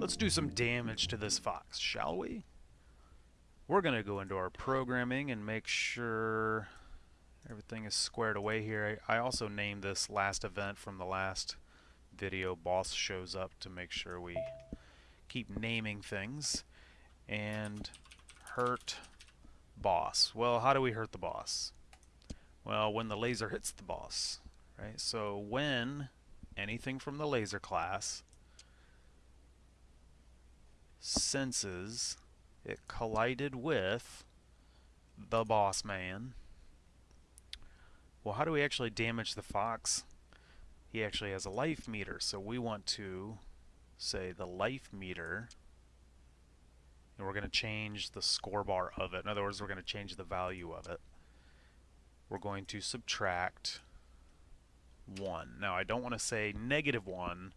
Let's do some damage to this fox, shall we? We're going to go into our programming and make sure everything is squared away here. I, I also named this last event from the last video boss shows up to make sure we keep naming things. And hurt boss. Well, how do we hurt the boss? Well, when the laser hits the boss, right? So when anything from the laser class senses it collided with the boss man. Well, how do we actually damage the fox? He actually has a life meter, so we want to say the life meter and we're going to change the score bar of it. In other words, we're going to change the value of it. We're going to subtract 1. Now, I don't want to say negative 1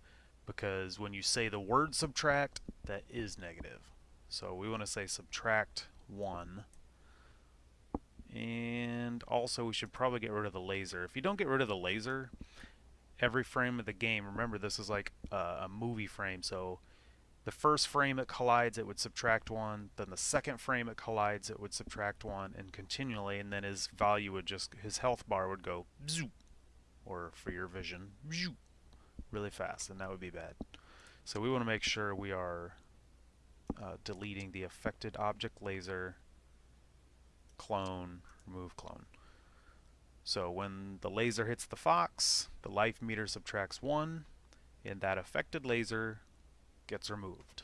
because when you say the word subtract, that is negative. So we want to say subtract 1. And also we should probably get rid of the laser. If you don't get rid of the laser, every frame of the game, remember this is like a, a movie frame, so the first frame it collides it would subtract 1 then the second frame it collides it would subtract 1 and continually and then his value would just his health bar would go zoop or for your vision zoop, really fast and that would be bad so we want to make sure we are uh, deleting the affected object laser clone remove clone so when the laser hits the fox the life meter subtracts 1 and that affected laser gets removed.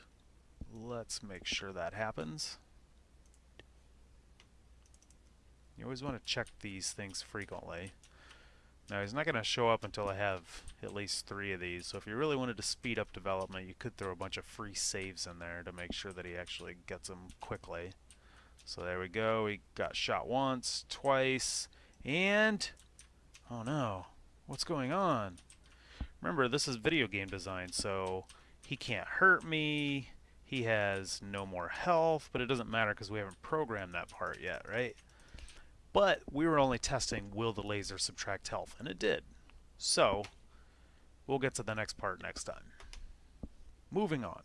Let's make sure that happens. You always want to check these things frequently. Now he's not going to show up until I have at least three of these, so if you really wanted to speed up development, you could throw a bunch of free saves in there to make sure that he actually gets them quickly. So there we go, he got shot once, twice, and... Oh no, what's going on? Remember, this is video game design, so he can't hurt me, he has no more health, but it doesn't matter because we haven't programmed that part yet, right? But we were only testing will the laser subtract health, and it did. So, we'll get to the next part next time. Moving on.